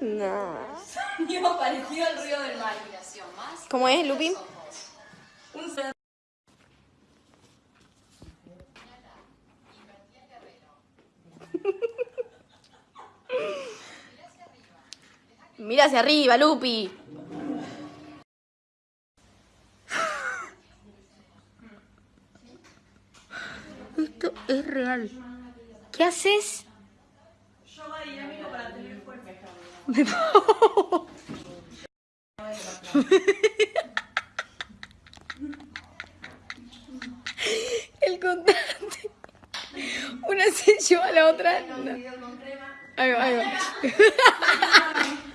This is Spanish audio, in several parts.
No. Sonido parecido al ruido del mar. ¿Cómo es, Lupi? Un cerdo. Mira hacia arriba, Lupi. Esto es real. ¿Qué haces? El contraste. Una se lleva a la otra. no. Ahí va, ahí va.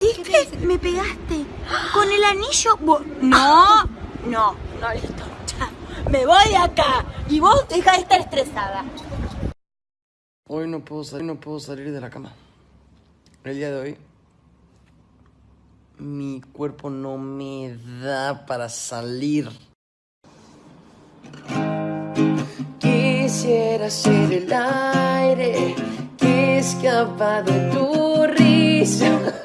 ¿Viste? Me pegaste. Con el anillo. No, no, no. Me voy acá. Y vos deja de estar estresada. Hoy no puedo salir, no puedo salir de la cama. El día de hoy mi cuerpo no me da para salir. Quisiera ser el aire que escapa de tu risa.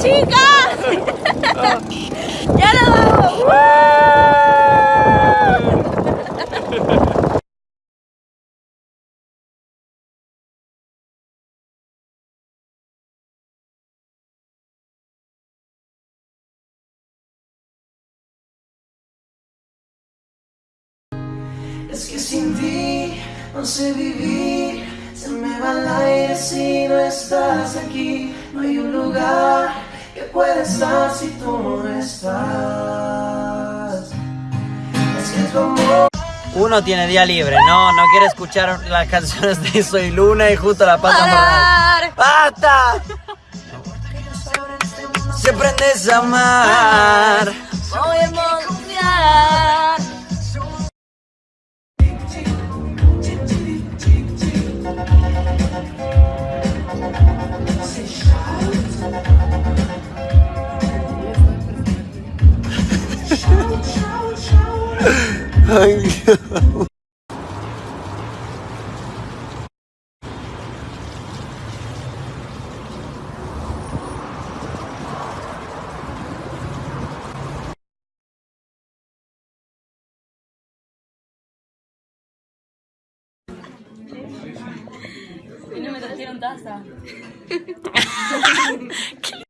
chicas! ¡Ya nos vamos! Es que sin ti no sé vivir, se me va el aire si no estás aquí. No hay un lugar que pueda estar si tú no estás. Es que tu amor. Uno tiene día libre, no, no quiere escuchar las canciones de Soy Luna y justo la pasa mal. ¡Basta! Si aprendes a amar. Y no me trajeron taza.